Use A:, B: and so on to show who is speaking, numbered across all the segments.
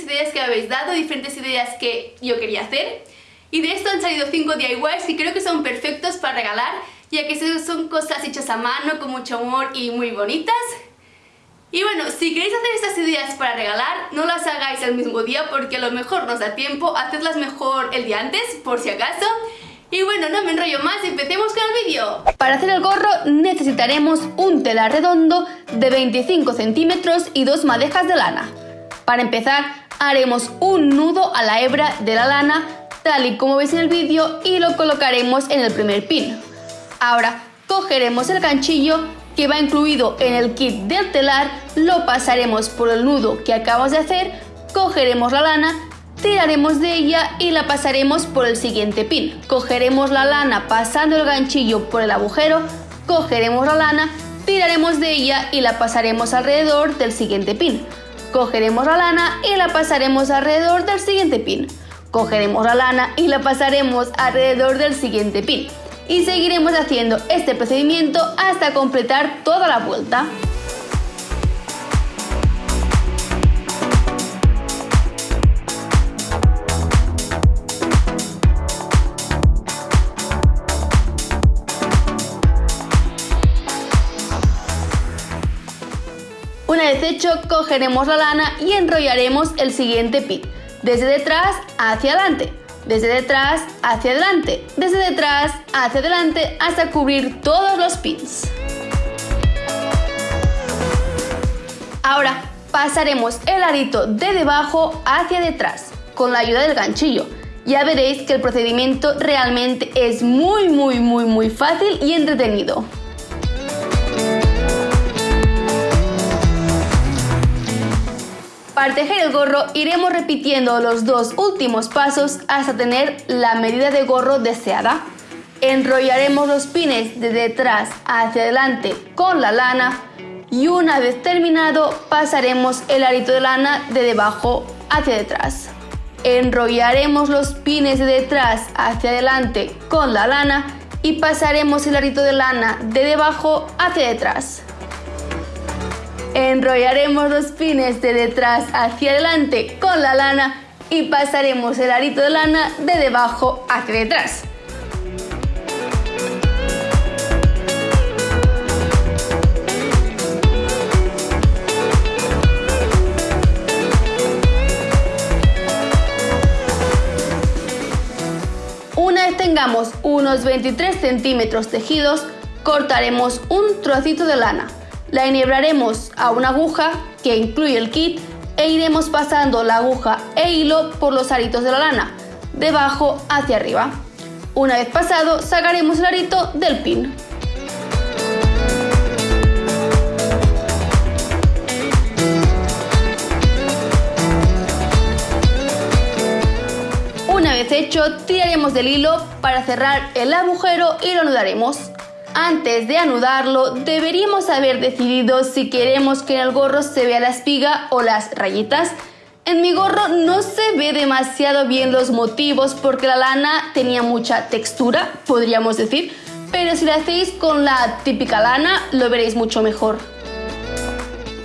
A: diferentes ideas que me habéis dado, diferentes ideas que yo quería hacer y de esto han salido 5 DIYs y creo que son perfectos para regalar ya que son cosas hechas a mano con mucho amor y muy bonitas y bueno, si queréis hacer estas ideas para regalar, no las hagáis el mismo día porque a lo mejor nos da tiempo, hacedlas mejor el día antes, por si acaso. Y bueno, no me enrollo más, empecemos con el vídeo. Para hacer el gorro necesitaremos un telar redondo de 25 centímetros y dos madejas de lana. Para empezar, haremos un nudo a la hebra de la lana, tal y como veis en el vídeo, y lo colocaremos en el primer pin. Ahora, cogeremos el ganchillo que va incluido en el kit del telar, lo pasaremos por el nudo que acabamos de hacer, cogeremos la lana, tiraremos de ella y la pasaremos por el siguiente pin. Cogeremos la lana pasando el ganchillo por el agujero, cogeremos la lana, tiraremos de ella y la pasaremos alrededor del siguiente pin. Cogeremos la lana y la pasaremos alrededor del siguiente pin. Cogeremos la lana y la pasaremos alrededor del siguiente pin y seguiremos haciendo este procedimiento hasta completar toda la vuelta. Una vez hecho, cogeremos la lana y enrollaremos el siguiente pin, desde detrás hacia adelante desde detrás hacia adelante, desde detrás hacia adelante hasta cubrir todos los pins. Ahora pasaremos el arito de debajo hacia detrás con la ayuda del ganchillo. Ya veréis que el procedimiento realmente es muy muy muy muy fácil y entretenido. Para tejer el gorro iremos repitiendo los dos últimos pasos hasta tener la medida de gorro deseada. Enrollaremos los pines de detrás hacia adelante con la lana y una vez terminado pasaremos el arito de lana de debajo hacia detrás. Enrollaremos los pines de detrás hacia adelante con la lana y pasaremos el arito de lana de debajo hacia detrás. Enrollaremos los pines de detrás hacia adelante con la lana y pasaremos el arito de lana de debajo hacia detrás. Una vez tengamos unos 23 centímetros tejidos, cortaremos un trocito de lana. La enhebraremos a una aguja que incluye el kit e iremos pasando la aguja e hilo por los aritos de la lana, de abajo hacia arriba. Una vez pasado, sacaremos el arito del pin. Una vez hecho, tiraremos del hilo para cerrar el agujero y lo anudaremos. Antes de anudarlo, deberíamos haber decidido si queremos que en el gorro se vea la espiga o las rayitas. En mi gorro no se ve demasiado bien los motivos porque la lana tenía mucha textura, podríamos decir, pero si lo hacéis con la típica lana lo veréis mucho mejor.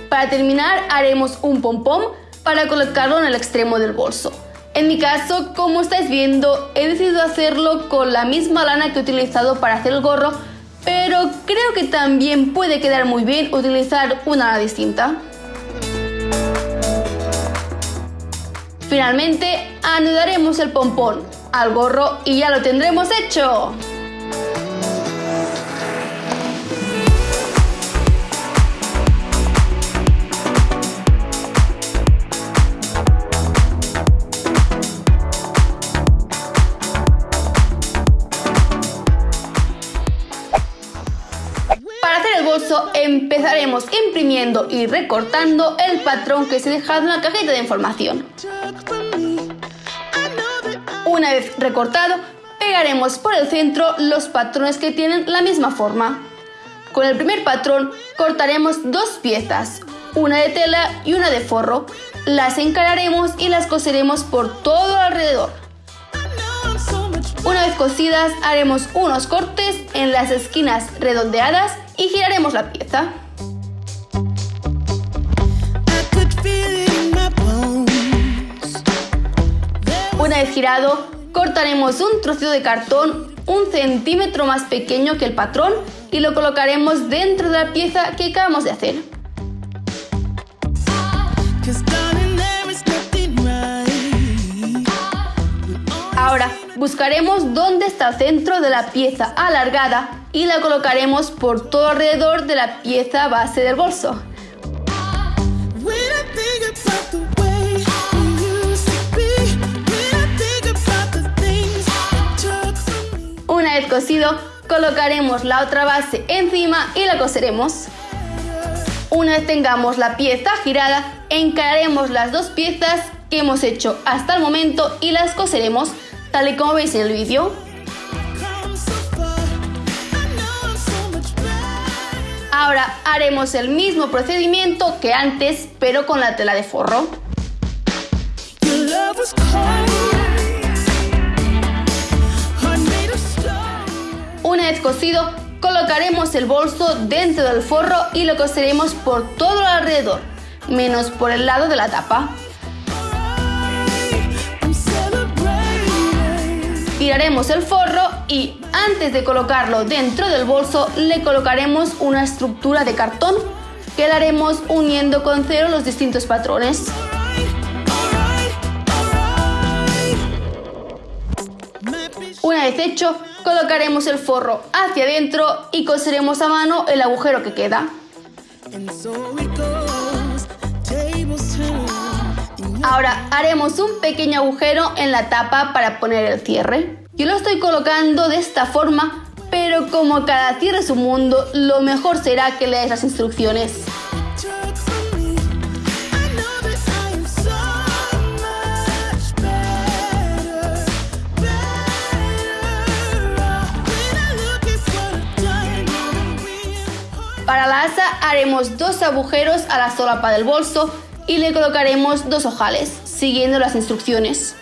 A: Para terminar haremos un pompón para colocarlo en el extremo del bolso. En mi caso, como estáis viendo, he decidido hacerlo con la misma lana que he utilizado para hacer el gorro, pero creo que también puede quedar muy bien utilizar una ala distinta. Finalmente, anudaremos el pompón al gorro y ya lo tendremos hecho. Imprimiendo y recortando el patrón que se ha dejado en la cajita de información. Una vez recortado, pegaremos por el centro los patrones que tienen la misma forma. Con el primer patrón cortaremos dos piezas, una de tela y una de forro. Las encararemos y las coseremos por todo alrededor. Una vez cosidas haremos unos cortes en las esquinas redondeadas y giraremos la pieza. Una vez girado, cortaremos un trocito de cartón un centímetro más pequeño que el patrón y lo colocaremos dentro de la pieza que acabamos de hacer. Ahora buscaremos dónde está el centro de la pieza alargada y la colocaremos por todo alrededor de la pieza base del bolso. Cosido, colocaremos la otra base encima y la coseremos. Una vez tengamos la pieza girada, encararemos las dos piezas que hemos hecho hasta el momento y las coseremos tal y como veis en el vídeo. Ahora haremos el mismo procedimiento que antes, pero con la tela de forro. Cosido, colocaremos el bolso dentro del forro y lo coseremos por todo alrededor, menos por el lado de la tapa. Tiraremos el forro y antes de colocarlo dentro del bolso le colocaremos una estructura de cartón que la haremos uniendo con cero los distintos patrones. Una vez hecho, colocaremos el forro hacia adentro y coseremos a mano el agujero que queda. Ahora haremos un pequeño agujero en la tapa para poner el cierre. Yo lo estoy colocando de esta forma, pero como cada cierre es un mundo, lo mejor será que leáis las instrucciones. Para la asa haremos dos agujeros a la solapa del bolso y le colocaremos dos ojales, siguiendo las instrucciones.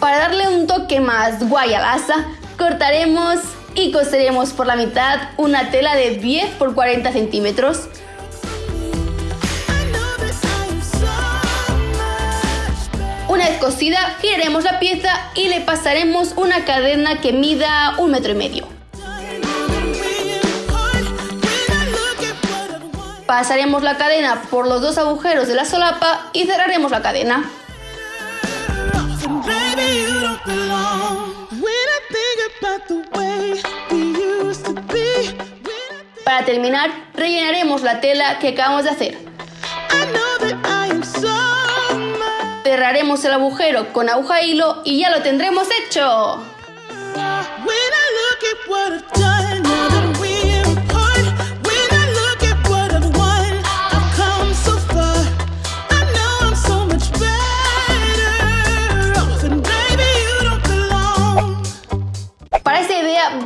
A: Para darle un toque más guay al asa, cortaremos y coseremos por la mitad una tela de 10 por 40 centímetros. Una vez cosida, giraremos la pieza y le pasaremos una cadena que mida un metro y medio. Pasaremos la cadena por los dos agujeros de la solapa y cerraremos la cadena. Para terminar, rellenaremos la tela que acabamos de hacer. Cerraremos el agujero con aguja e hilo y ya lo tendremos hecho.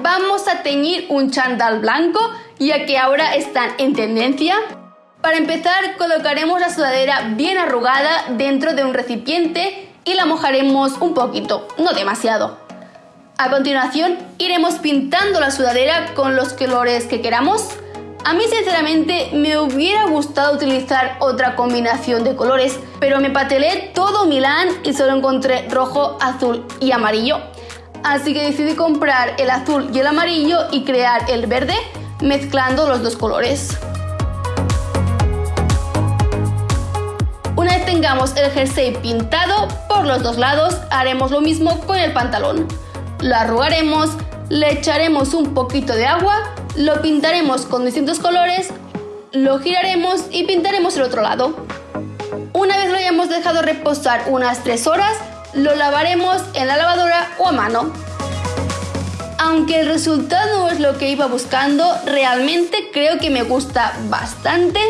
A: Vamos a teñir un chandal blanco ya que ahora están en tendencia. Para empezar colocaremos la sudadera bien arrugada dentro de un recipiente y la mojaremos un poquito, no demasiado. A continuación iremos pintando la sudadera con los colores que queramos. A mí sinceramente me hubiera gustado utilizar otra combinación de colores, pero me patelé todo Milán y solo encontré rojo, azul y amarillo así que decidí comprar el azul y el amarillo y crear el verde mezclando los dos colores. Una vez tengamos el jersey pintado por los dos lados, haremos lo mismo con el pantalón. Lo arrugaremos, le echaremos un poquito de agua, lo pintaremos con distintos colores, lo giraremos y pintaremos el otro lado. Una vez lo hayamos dejado reposar unas 3 horas, lo lavaremos en la lavadora o a mano. Aunque el resultado es lo que iba buscando, realmente creo que me gusta bastante,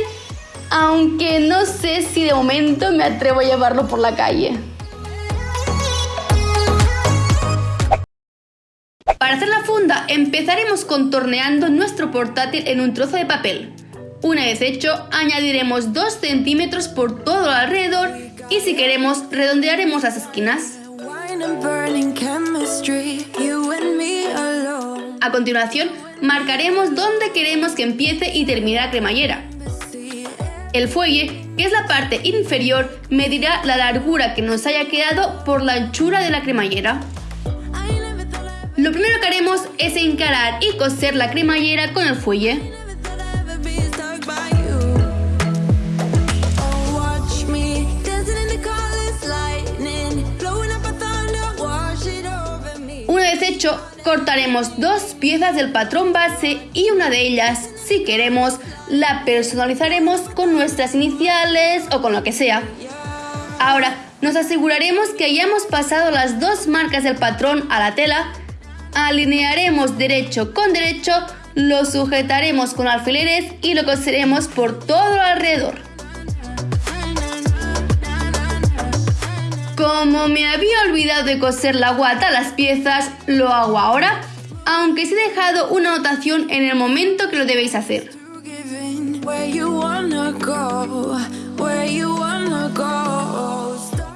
A: aunque no sé si de momento me atrevo a llevarlo por la calle. Para hacer la funda empezaremos contorneando nuestro portátil en un trozo de papel. Una vez hecho, añadiremos 2 centímetros por todo alrededor y si queremos redondearemos las esquinas. A continuación, marcaremos dónde queremos que empiece y termine la cremallera. El fuelle, que es la parte inferior, medirá la largura que nos haya quedado por la anchura de la cremallera. Lo primero que haremos es encarar y coser la cremallera con el fuelle. Cortaremos dos piezas del patrón base y una de ellas, si queremos, la personalizaremos con nuestras iniciales o con lo que sea. Ahora, nos aseguraremos que hayamos pasado las dos marcas del patrón a la tela alinearemos derecho con derecho, lo sujetaremos con alfileres y lo coseremos por todo alrededor. Como me había olvidado de coser la guata a las piezas, lo hago ahora, aunque os he dejado una anotación en el momento que lo debéis hacer.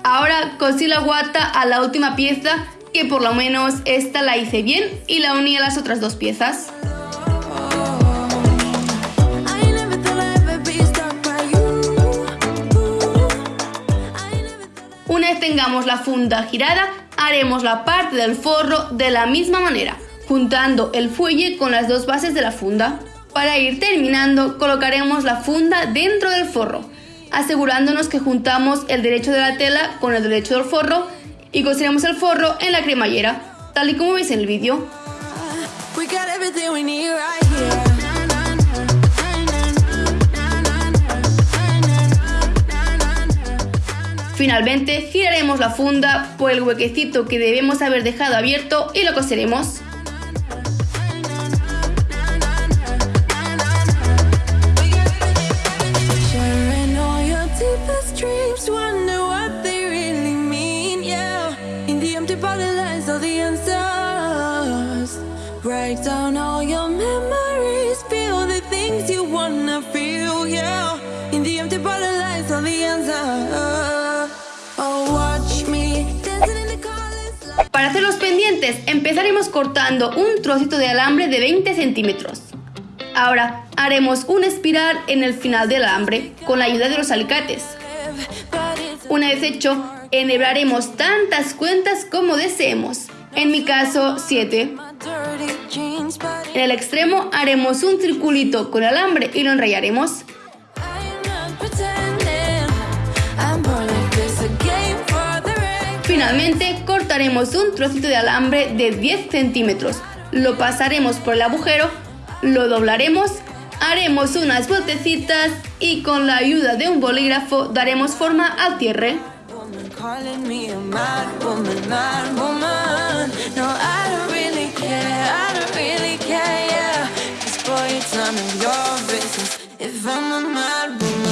A: Ahora cosí la guata a la última pieza que por lo menos esta la hice bien y la uní a las otras dos piezas. Tengamos la funda girada, haremos la parte del forro de la misma manera, juntando el fuelle con las dos bases de la funda. Para ir terminando, colocaremos la funda dentro del forro, asegurándonos que juntamos el derecho de la tela con el derecho del forro y coseremos el forro en la cremallera, tal y como veis en el vídeo. Finalmente giraremos la funda por el huequecito que debemos haber dejado abierto y lo coseremos. Pendientes empezaremos cortando un trocito de alambre de 20 centímetros. Ahora haremos un espiral en el final del alambre con la ayuda de los alicates. Una vez hecho, enhebraremos tantas cuentas como deseemos, en mi caso 7. En el extremo haremos un circulito con alambre y lo enrayaremos. Finalmente cortaremos un trocito de alambre de 10 centímetros, lo pasaremos por el agujero, lo doblaremos, haremos unas botecitas y con la ayuda de un bolígrafo daremos forma al cierre. más.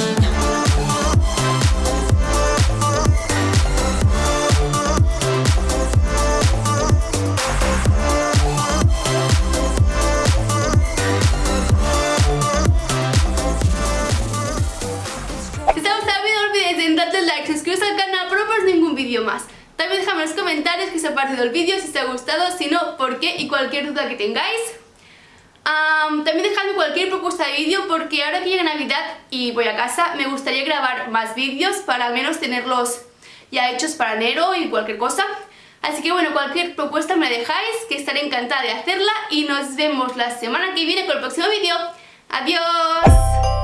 A: Parecido el vídeo, si os ha gustado, si no, por qué y cualquier duda que tengáis. también dejadme cualquier propuesta de vídeo porque ahora que llega Navidad y voy a casa me gustaría grabar más vídeos para al menos tenerlos ya hechos para enero y cualquier cosa. Así que bueno, cualquier propuesta me dejáis, que estaré encantada de hacerla y nos vemos la semana que viene con el próximo vídeo. ¡Adiós!